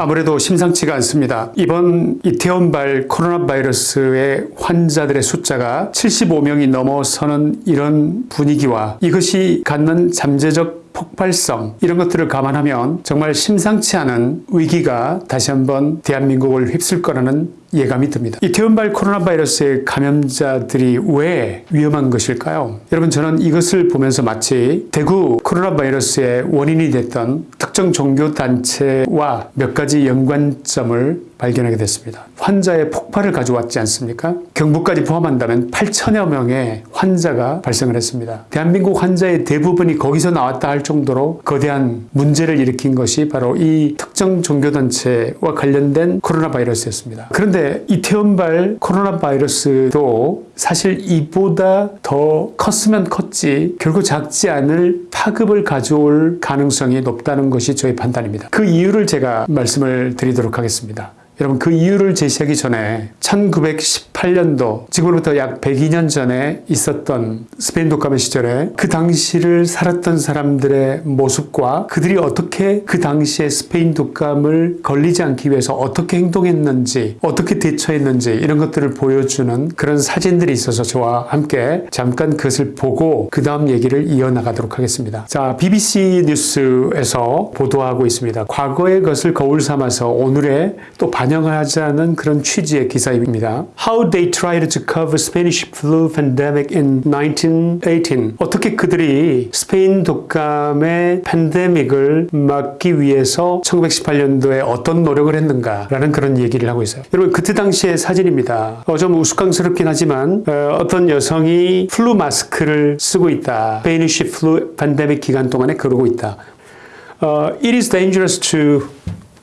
아무래도 심상치가 않습니다. 이번 이태원발 코로나 바이러스의 환자들의 숫자가 75명이 넘어서는 이런 분위기와 이것이 갖는 잠재적 폭발성 이런 것들을 감안하면 정말 심상치 않은 위기가 다시 한번 대한민국을 휩쓸 거라는 예감이 듭니다. 이태원발 코로나 바이러스의 감염자들이 왜 위험한 것일까요? 여러분 저는 이것을 보면서 마치 대구 코로나 바이러스의 원인이 됐던 특정 종교 단체와 몇 가지 연관점을 발견하게 됐습니다. 환자의 폭발을 가져왔지 않습니까? 경북까지 포함한다면 8천여 명의 환자가 발생을 했습니다. 대한민국 환자의 대부분이 거기서 나왔다 할 정도로 거대한 문제를 일으킨 것이 바로 이 특정 종교단체와 관련된 코로나 바이러스였습니다. 그런데 이태원발 코로나 바이러스도 사실 이보다 더 컸으면 컸지 결국 작지 않을 파급을 가져올 가능성이 높다는 것이 저의 판단입니다. 그 이유를 제가 말씀을 드리도록 하겠습니다. 여러분 그 이유를 제시하기 전에 1918년도 지금으로부터 약 102년 전에 있었던 스페인 독감의 시절에 그 당시를 살았던 사람들의 모습과 그들이 어떻게 그 당시에 스페인 독감을 걸리지 않기 위해서 어떻게 행동했는지 어떻게 대처했는지 이런 것들을 보여주는 그런 사진들이 있어서 저와 함께 잠깐 그것을 보고 그 다음 얘기를 이어나가도록 하겠습니다. 자 BBC 뉴스에서 보도하고 있습니다. 과거의 것을 거울 삼아서 오늘의 또 반영하자는 그런 취지의 기사입니다. How they tried to cover Spanish flu pandemic in 1918. 어떻게 그들이 스페인 독감의 팬데믹을 막기 위해서 1918년도에 어떤 노력을 했는가 라는 그런 얘기를 하고 있어요. 여러분 그때 당시의 사진입니다. 어, 좀 우스꽝스럽긴 하지만 어떤 여성이 flu mask를 쓰고 있다. Spanish flu pandemic 기간 동안에 그러고 있다. 어, it is dangerous to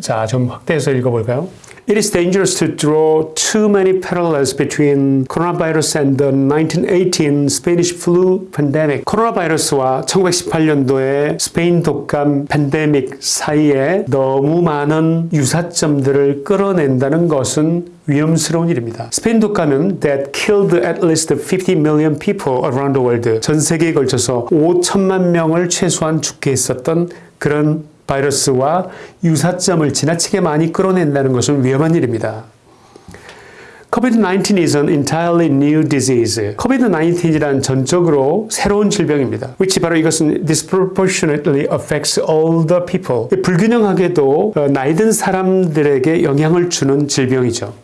자, 좀 확대해서 읽어볼까요? It is dangerous to draw too many parallels between coronavirus and the 1918 Spanish flu pandemic. 코로나 바이러스와 1918년도의 스페인 독감 팬데믹 사이에 너무 많은 유사점들을 끌어낸다는 것은 위험스러운 일입니다. 스페인 독감은 that killed at least 50 million people around the world. 전 세계에 걸쳐서 5천만 명을 최소한 죽게 했었던 그런 바이러스와 유사점을 지나치게 많이 끌어낸다는 것은 위험한 일입니다. COVID-19 is an entirely new disease. COVID-19이란 전적으로 새로운 질병입니다. which 바로 이것은 disproportionately affects older people. 불균형하게도 나이 든 사람들에게 영향을 주는 질병이죠.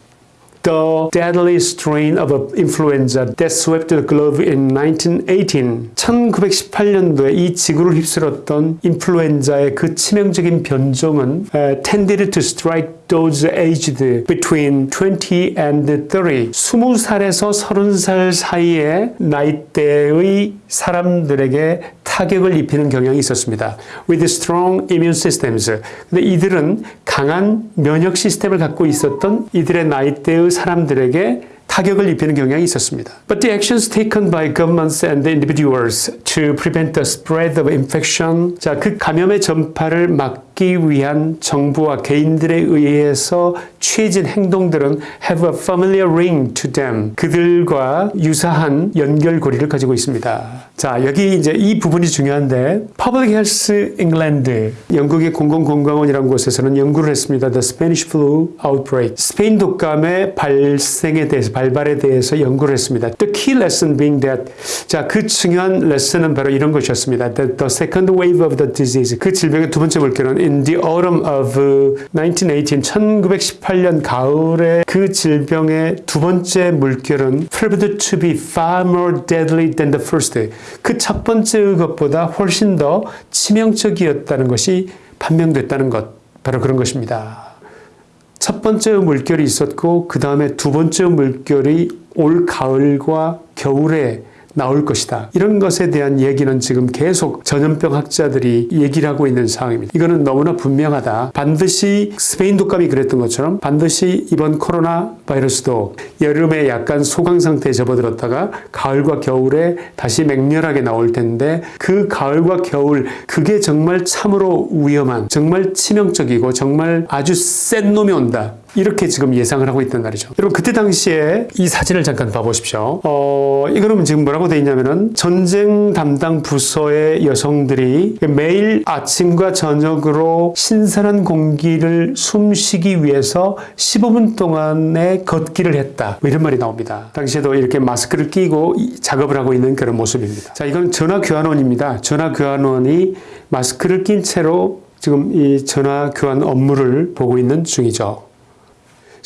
The deadly strain of influenza that swept the globe in 1918. 1918년도에 이 지구를 휩쓸었던 인플루엔자의 그 치명적인 변종은 uh, tended to strike those aged between 20 and 30. 20살에서 30살 사이의 나이대의 사람들에게 타격을 입히는 경향이 있었습니다. With strong immune systems. 근데 이들은 강한 면역 시스템을 갖고 있었던 이들의 나이대의 사람들에게 타격을 입히는 경향이 있었습니다. But the actions taken by governments and individuals to prevent the spread of infection, 자, 그 감염의 전파를 막 기 위한 정부와 개인들에 의해서 취해진 행동들은 have a familiar ring to them. 그들과 유사한 연결고리를 가지고 있습니다. 자, 여기 이제 이 부분이 중요한데 Public Health England, 영국의 공공건강원이라는 곳에서는 연구를 했습니다. The Spanish Flu Outbreak, 스페인 독감의 발생에 대해서 발발에 대해서 연구를 했습니다. The key lesson being that 자, 그 중요한 레슨은 바로 이런 것이었습니다. That the second wave of the disease, 그 질병의 두 번째 물결은 in the autumn of 1918, 1918년 가을에 그 질병의 두 번째 물결은 proved to be far more deadly than the first. 그 첫 번째 것보다 훨씬 더 치명적이었다는 것이 판명됐다는 것, 바로 그런 것입니다. 첫 번째 물결이 있었고 그 다음에 두 번째 물결이 올 가을과 겨울에 나올 것이다. 이런 것에 대한 얘기는 지금 계속 전염병 학자들이 얘기를 하고 있는 상황입니다. 이거는 너무나 분명하다. 반드시 스페인 독감이 그랬던 것처럼 반드시 이번 코로나 바이러스도 여름에 약간 소강 상태에 접어들었다가 가을과 겨울에 다시 맹렬하게 나올 텐데 그 가을과 겨울 그게 정말 참으로 위험한 정말 치명적이고 정말 아주 센 놈이 온다. 이렇게 지금 예상을 하고 있단 말이죠. 여러분 그때 당시에 이 사진을 잠깐 봐보십시오. 어 이거는 지금 뭐라고 돼 있냐면은 전쟁 담당 부서의 여성들이 매일 아침과 저녁으로 신선한 공기를 숨쉬기 위해서 15분 동안의 걷기를 했다. 뭐 이런 말이 나옵니다. 당시에도 이렇게 마스크를 끼고 작업을 하고 있는 그런 모습입니다. 자, 이건 전화 교환원입니다. 전화 교환원이 마스크를 낀 채로 지금 이 전화 교환 업무를 보고 있는 중이죠.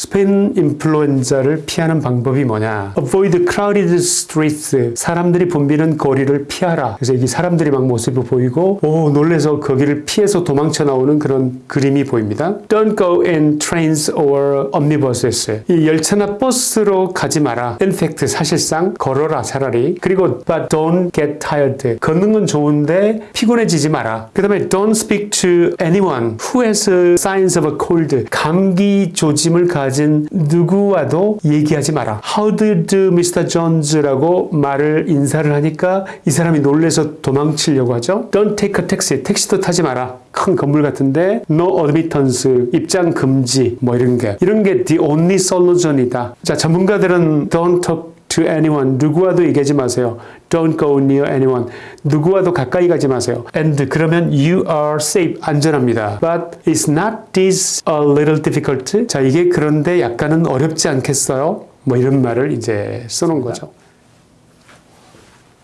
스페인 인플루엔자를 피하는 방법이 뭐냐? Avoid crowded streets. 사람들이 붐비는 거리를 피하라. 그래서 이 사람들이 막 모습을 보이고, 오, 놀래서 거기를 피해서 도망쳐 나오는 그런 그림이 보입니다. Don't go in trains or omnibuses. 이 열차나 버스로 가지 마라. In fact, 사실상 걸어라, 차라리. 그리고, but don't get tired. 걷는 건 좋은데 피곤해지지 마라. 그 다음에 don't speak to anyone who has signs of a cold. 감기 조짐을 가진 누구와도 얘기하지 마라. How did Mr. Jones라고 말을 인사를 하니까 이 사람이 놀래서 도망치려고 하죠. Don't take a taxi. 택시도 타지 마라. 큰 건물 같은데 no admittance 입장 금지 뭐 이런 게 이런 게 the only solution이다. 자 전문가들은 don't talk to anyone 누구와도 얘기하지 마세요. Don't go near anyone 누구와도 가까이 가지 마세요. And 그러면 you are safe 안전합니다. But is not this a little difficult? 자 이게 그런데 약간은 어렵지 않겠어요? 뭐 이런 말을 이제 써놓은 거죠.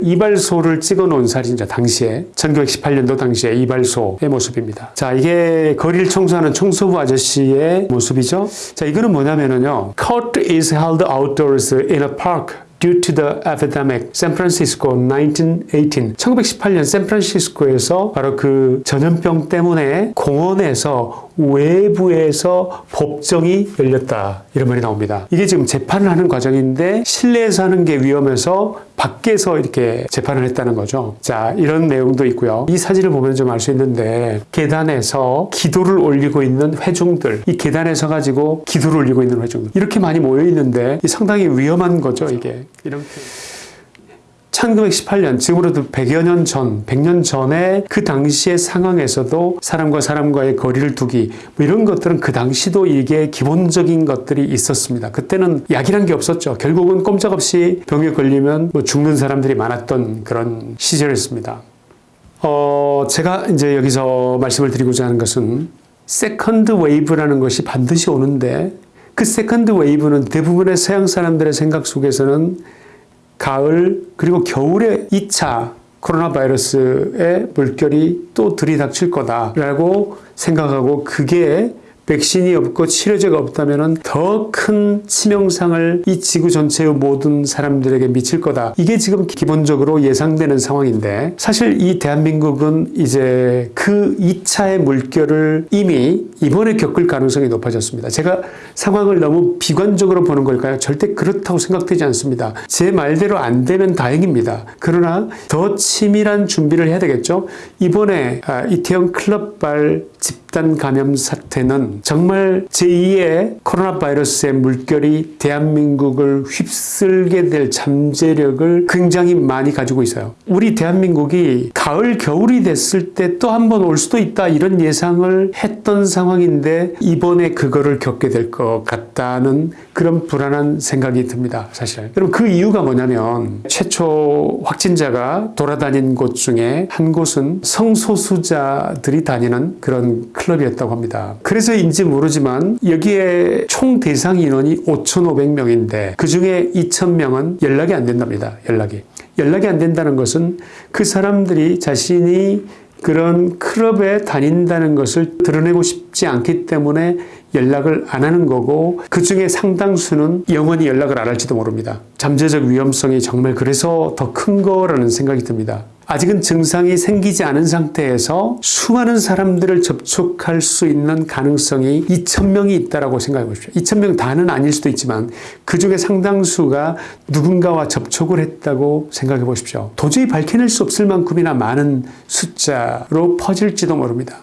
이발소를 찍어 놓은 사진이죠. 당시에 1918년도 당시에 이발소의 모습입니다. 자 이게 거리를 청소하는 청소부 아저씨의 모습이죠. 자 이거는 뭐냐면은요. Court is held outdoors in a park due to the epidemic. San Francisco 1918. 1918년 샌프란시스코에서 바로 그 전염병 때문에 공원에서 외부에서 법정이 열렸다. 이런 말이 나옵니다. 이게 지금 재판을 하는 과정인데 실내에서 하는 게 위험해서 밖에서 이렇게 재판을 했다는 거죠. 자, 이런 내용도 있고요. 이 사진을 보면 좀 알 수 있는데 계단에서 기도를 올리고 있는 회중들, 이 계단에 서 가지고 기도를 올리고 있는 회중들 이렇게 많이 모여 있는데 상당히 위험한 거죠, 이게. 이렇게 1918년, 지금으로도 100여 년 전, 100년 전에 그 당시의 상황에서도 사람과 사람과의 거리를 두기, 뭐 이런 것들은 그 당시도 이게 기본적인 것들이 있었습니다. 그때는 약이란 게 없었죠. 결국은 꼼짝없이 병에 걸리면 뭐 죽는 사람들이 많았던 그런 시절이었습니다. 어, 제가 이제 여기서 말씀을 드리고자 하는 것은 second wave라는 것이 반드시 오는데 그 second wave는 대부분의 서양 사람들의 생각 속에서는 가을 그리고 겨울에 2차 코로나 바이러스의 물결이 또 들이닥칠 거다라고 생각하고 그게 백신이 없고 치료제가 없다면 더 큰 치명상을 이 지구 전체의 모든 사람들에게 미칠 거다. 이게 지금 기본적으로 예상되는 상황인데 사실 이 대한민국은 이제 그 2차의 물결을 이미 이번에 겪을 가능성이 높아졌습니다. 제가 상황을 너무 비관적으로 보는 걸까요? 절대 그렇다고 생각되지 않습니다. 제 말대로 안 되면 다행입니다. 그러나 더 치밀한 준비를 해야 되겠죠. 이번에 아, 이태원 클럽발 집단 감염 사태는 정말 제2의 코로나 바이러스의 물결이 대한민국을 휩쓸게 될 잠재력을 굉장히 많이 가지고 있어요. 우리 대한민국이 가을, 겨울이 됐을 때 또 한 번 올 수도 있다 이런 예상을 했던 상황인데 이번에 그거를 겪게 될 것 같다는 그런 불안한 생각이 듭니다. 사실. 그럼 그 이유가 뭐냐면 최초 확진자가 돌아다닌 곳 중에 한 곳은 성소수자들이 다니는 그런 클럽이었다고 합니다. 그래서인지 모르지만 여기에 총 대상 인원이 5,500명인데 그 중에 2,000명은 연락이 안 된답니다. 연락이. 연락이 안 된다는 것은 그 사람들이 자신이 그런 클럽에 다닌다는 것을 드러내고 싶지 않기 때문에 연락을 안 하는 거고 그 중에 상당수는 영원히 연락을 안 할지도 모릅니다. 잠재적 위험성이 정말 그래서 더 큰 거라는 생각이 듭니다. 아직은 증상이 생기지 않은 상태에서 수많은 사람들을 접촉할 수 있는 가능성이 2,000명이 있다고 생각해 보십시오. 2,000명 다는 아닐 수도 있지만 그 중에 상당수가 누군가와 접촉을 했다고 생각해 보십시오. 도저히 밝혀낼 수 없을 만큼이나 많은 숫자로 퍼질지도 모릅니다.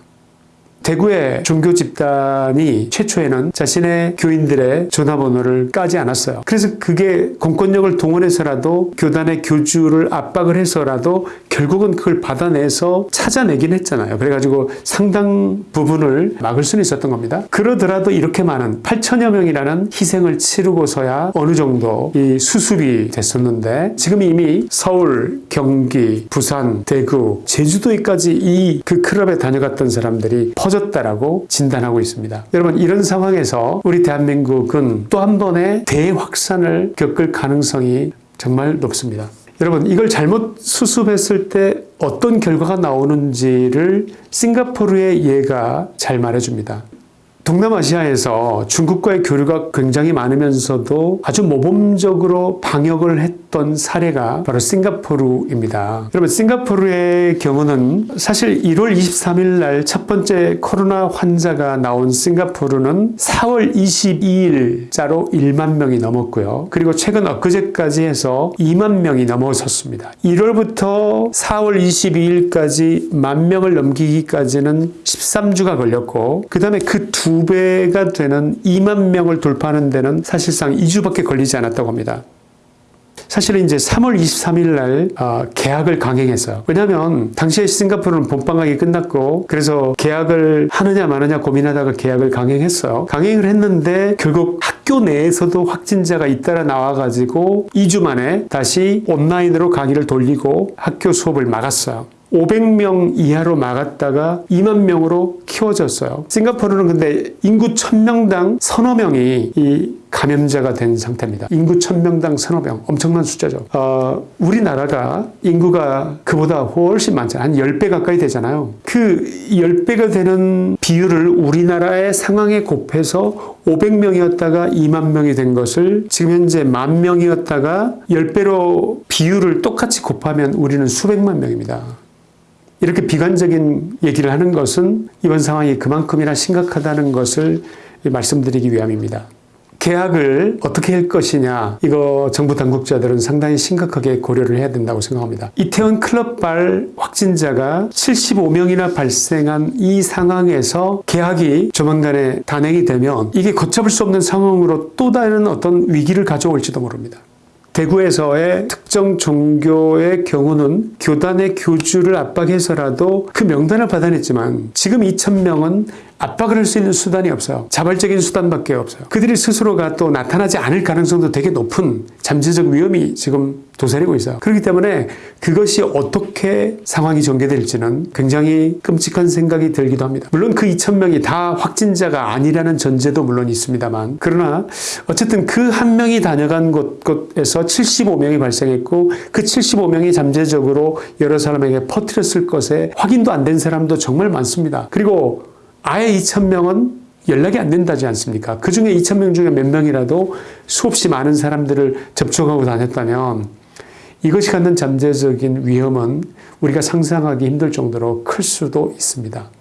대구의 종교 집단이 최초에는 자신의 교인들의 전화번호를 까지 않았어요. 그래서 그게 공권력을 동원해서라도 교단의 교주를 압박을 해서라도 결국은 그걸 받아내서 찾아내긴 했잖아요. 그래가지고 상당 부분을 막을 수는 있었던 겁니다. 그러더라도 이렇게 많은 8천여 명이라는 희생을 치르고서야 어느 정도 이 수습이 됐었는데 지금 이미 서울, 경기, 부산, 대구, 제주도에까지 이 그 클럽에 다녀갔던 사람들이 퍼 졌다라고 진단하고 있습니다. 여러분 이런 상황에서 우리 대한민국은 또 한 번의 대확산을 겪을 가능성이 정말 높습니다. 여러분 이걸 잘못 수습했을 때 어떤 결과가 나오는지를 싱가포르의 예가 잘 말해줍니다. 동남아시아에서 중국과의 교류가 굉장히 많으면서도 아주 모범적으로 방역을 했던 사례가 바로 싱가포르입니다. 여러분 싱가포르의 경우는 사실 1월 23일 날 첫 번째 코로나 환자가 나온 싱가포르는 4월 22일자로 1만 명이 넘었고요. 그리고 최근 엊그제까지 해서 2만 명이 넘어섰습니다. 1월부터 4월 22일까지 만 명을 넘기기까지는 13주가 걸렸고 그 다음에 그두 배가 되는 2만 명을 돌파하는 데는 사실상 2주밖에 걸리지 않았다고 합니다. 사실은 이제 3월 23일 날 어, 계약을 강행했어요. 왜냐하면 당시에 싱가포르는 본방학이 끝났고 그래서 계약을 하느냐 마느냐 고민하다가 계약을 강행했어요. 강행을 했는데 결국 학교 내에서도 확진자가 잇따라 나와가지고 2주 만에 다시 온라인으로 강의를 돌리고 학교 수업을 막았어요. 500명 이하로 막았다가 2만 명으로 키워졌어요. 싱가포르는 근데 인구 1000명당 서너 명이 이 감염자가 된 상태입니다. 인구 1000명당 서너 명. 엄청난 숫자죠. 어, 우리나라가 인구가 그보다 훨씬 많잖아요. 한 10배 가까이 되잖아요. 그 10배가 되는 비율을 우리나라의 상황에 곱해서 500명이었다가 2만 명이 된 것을 지금 현재 만 명이었다가 10배로 비율을 똑같이 곱하면 우리는 수백만 명입니다. 이렇게 비관적인 얘기를 하는 것은 이번 상황이 그만큼이나 심각하다는 것을 말씀드리기 위함입니다. 계약을 어떻게 할 것이냐 이거 정부 당국자들은 상당히 심각하게 고려를 해야 된다고 생각합니다. 이태원 클럽발 확진자가 75명이나 발생한 이 상황에서 계약이 조만간에 단행이 되면 이게 걷잡을 수 없는 상황으로 또 다른 어떤 위기를 가져올지도 모릅니다. 대구에서의 특정 종교의 경우는 교단의 교주를 압박해서라도 그 명단을 받아냈지만 지금 2천명은 압박을 할 수 있는 수단이 없어요. 자발적인 수단밖에 없어요. 그들이 스스로가 또 나타나지 않을 가능성도 되게 높은 잠재적 위험이 지금 도사리고 있어요. 그렇기 때문에 그것이 어떻게 상황이 전개될지는 굉장히 끔찍한 생각이 들기도 합니다. 물론 그 2천명이 다 확진자가 아니라는 전제도 물론 있습니다만 그러나 어쨌든 그 한 명이 다녀간 곳, 곳에서 75명이 발생했고 그 75명이 잠재적으로 여러 사람에게 퍼뜨렸을 것에 확인도 안 된 사람도 정말 많습니다. 그리고 아예 2,000명은 연락이 안 된다지 않습니까? 그 중에 2,000명 중에 몇 명이라도 수없이 많은 사람들을 접촉하고 다녔다면 이것이 갖는 잠재적인 위험은 우리가 상상하기 힘들 정도로 클 수도 있습니다.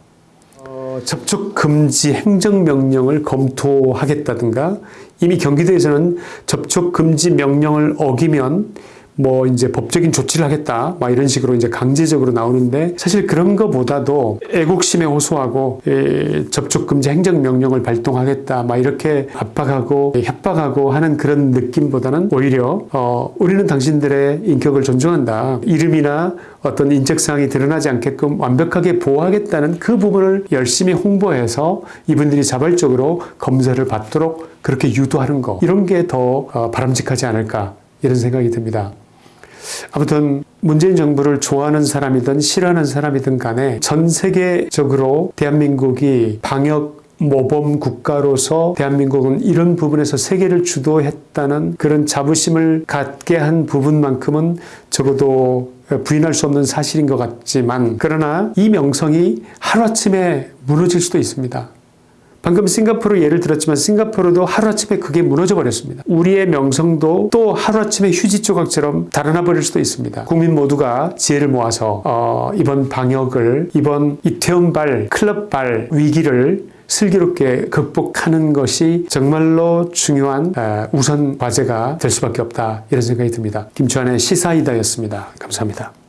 어, 접촉 금지 행정명령을 검토하겠다든가 이미 경기도에서는 접촉 금지 명령을 어기면 뭐 이제 법적인 조치를 하겠다 막 이런 식으로 이제 강제적으로 나오는데 사실 그런 것보다도 애국심에 호소하고 에, 접촉 금지 행정 명령을 발동하겠다 막 이렇게 압박하고 협박하고 하는 그런 느낌보다는 오히려 어, 우리는 당신들의 인격을 존중한다 이름이나 어떤 인적 사항이 드러나지 않게끔 완벽하게 보호하겠다는 그 부분을 열심히 홍보해서 이분들이 자발적으로 검사를 받도록 그렇게 유도하는 거 이런 게더 어, 바람직하지 않을까 이런 생각이 듭니다. 아무튼 문재인 정부를 좋아하는 사람이든 싫어하는 사람이든 간에 전 세계적으로 대한민국이 방역 모범 국가로서 대한민국은 이런 부분에서 세계를 주도했다는 그런 자부심을 갖게 한 부분만큼은 적어도 부인할 수 없는 사실인 것 같지만 그러나 이 명성이 하루아침에 무너질 수도 있습니다. 방금 싱가포르 예를 들었지만 싱가포르도 하루아침에 그게 무너져 버렸습니다. 우리의 명성도 또 하루아침에 휴지 조각처럼 달아나 버릴 수도 있습니다. 국민 모두가 지혜를 모아서 어, 이번 방역을 이번 이태원발 클럽발 위기를 슬기롭게 극복하는 것이 정말로 중요한 어, 우선 과제가 될 수밖에 없다 이런 생각이 듭니다. 김주환의 시사이다였습니다. 감사합니다.